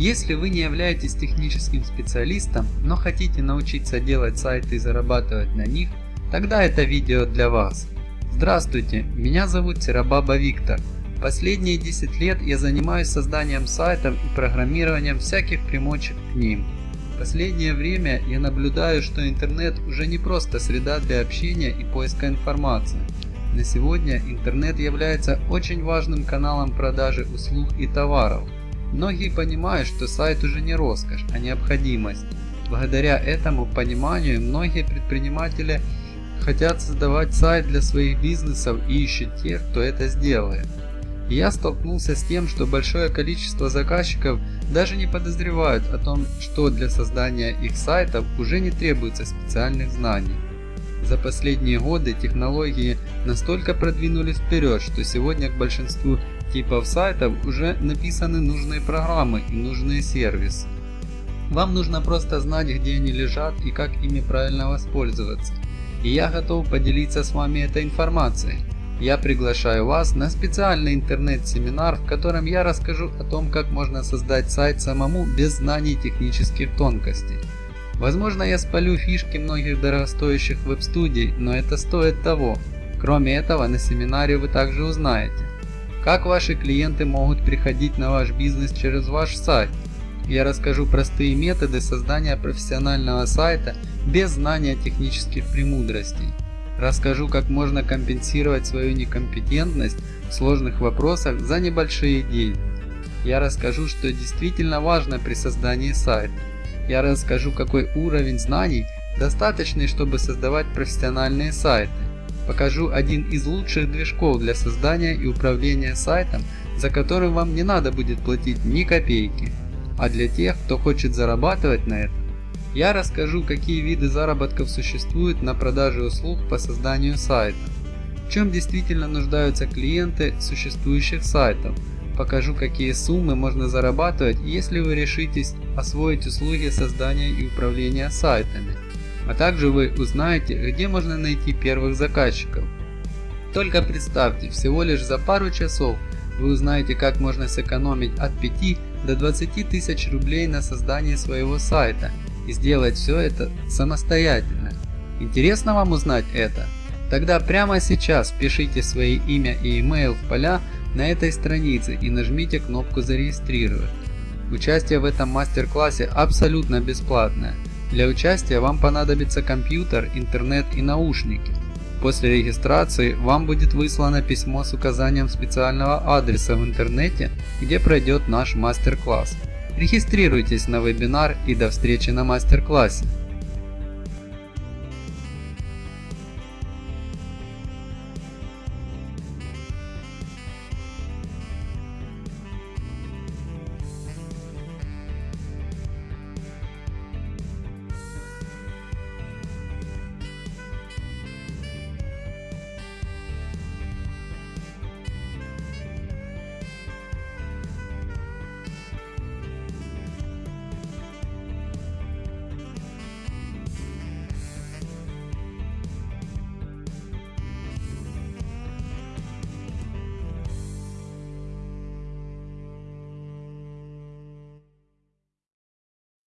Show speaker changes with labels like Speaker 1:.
Speaker 1: Если вы не являетесь техническим специалистом, но хотите научиться делать сайты и зарабатывать на них, тогда это видео для вас. Здравствуйте, меня зовут Серабаба Виктор. Последние 10 лет я занимаюсь созданием сайтов и программированием всяких примочек к ним. Последнее время я наблюдаю, что интернет уже не просто среда для общения и поиска информации. На сегодня интернет является очень важным каналом продажи услуг и товаров. Многие понимают, что сайт уже не роскошь, а необходимость. Благодаря этому пониманию многие предприниматели хотят создавать сайт для своих бизнесов и ищут тех, кто это сделает. Я столкнулся с тем, что большое количество заказчиков даже не подозревают о том, что для создания их сайтов уже не требуется специальных знаний. За последние годы технологии настолько продвинулись вперед, что сегодня к большинству типов сайтов уже написаны нужные программы и нужные сервисы. Вам нужно просто знать, где они лежат и как ими правильно воспользоваться. И я готов поделиться с вами этой информацией. Я приглашаю вас на специальный интернет-семинар, в котором я расскажу о том, как можно создать сайт самому без знаний технических тонкостей. Возможно я спалю фишки многих дорогостоящих веб-студий, но это стоит того. Кроме этого на семинаре вы также узнаете, как ваши клиенты могут приходить на ваш бизнес через ваш сайт. Я расскажу простые методы создания профессионального сайта без знания технических премудростей. Расскажу, как можно компенсировать свою некомпетентность в сложных вопросах за небольшие деньги. Я расскажу, что действительно важно при создании сайта. Я расскажу, какой уровень знаний достаточный, чтобы создавать профессиональные сайты. Покажу один из лучших движков для создания и управления сайтом, за который вам не надо будет платить ни копейки. А для тех, кто хочет зарабатывать на этом, я расскажу, какие виды заработков существуют на продаже услуг по созданию сайта, в чем действительно нуждаются клиенты существующих сайтов, покажу, какие суммы можно зарабатывать, если вы решитесь освоить услуги создания и управления сайтами, а также вы узнаете, где можно найти первых заказчиков. Только представьте, всего лишь за пару часов вы узнаете, как можно сэкономить от 5 до 20 тысяч рублей на создание своего сайта и сделать все это самостоятельно. Интересно вам узнать это? Тогда прямо сейчас пишите свои имя и email в поля на этой странице и нажмите кнопку зарегистрировать. Участие в этом мастер-классе абсолютно бесплатное. Для участия вам понадобится компьютер, интернет и наушники. После регистрации вам будет выслано письмо с указанием специального адреса в интернете, где пройдет наш мастер-класс. Регистрируйтесь на вебинар и до встречи на мастер-классе.